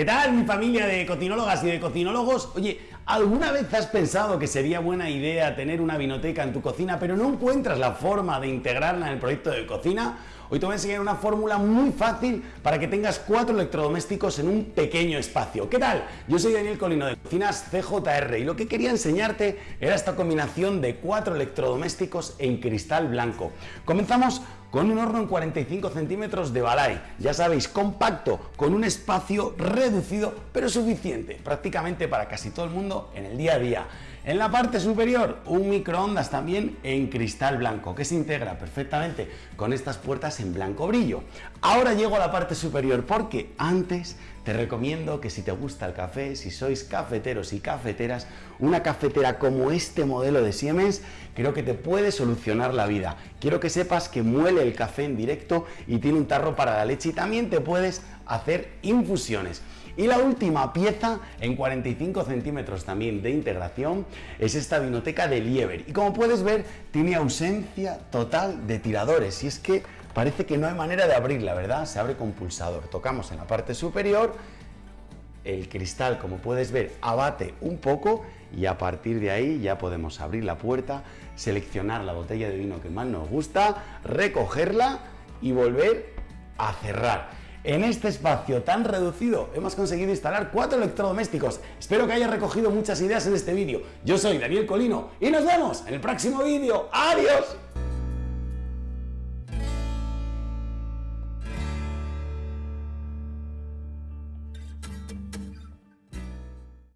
¿Qué tal mi familia de cocinólogas y de cocinólogos? Oye, ¿alguna vez has pensado que sería buena idea tener una vinoteca en tu cocina pero no encuentras la forma de integrarla en el proyecto de cocina? Hoy te voy a enseñar una fórmula muy fácil para que tengas cuatro electrodomésticos en un pequeño espacio. ¿Qué tal? Yo soy Daniel Colino de Cocinas CJR y lo que quería enseñarte era esta combinación de cuatro electrodomésticos en cristal blanco. Comenzamos con un horno en 45 centímetros de Balay. Ya sabéis, compacto, con un espacio reducido, pero suficiente, prácticamente para casi todo el mundo en el día a día. En la parte superior, un microondas también en cristal blanco, que se integra perfectamente con estas puertas en blanco brillo. Ahora llego a la parte superior porque antes te recomiendo que si te gusta el café, si sois cafeteros y cafeteras, una cafetera como este modelo de Siemens creo que te puede solucionar la vida. Quiero que sepas que muele el café en directo y tiene un tarro para la leche y también te puedes hacer infusiones. Y la última pieza, en 45 centímetros también de integración, es esta vinoteca de Lieber. Y como puedes ver, tiene ausencia total de tiradores. Y es que parece que no hay manera de abrirla, ¿verdad? Se abre con pulsador. Tocamos en la parte superior, el cristal, como puedes ver, abate un poco y a partir de ahí ya podemos abrir la puerta, seleccionar la botella de vino que más nos gusta, recogerla y volver a cerrar. En este espacio tan reducido hemos conseguido instalar cuatro electrodomésticos. Espero que hayas recogido muchas ideas en este vídeo. Yo soy Daniel Colino y nos vemos en el próximo vídeo. ¡Adiós!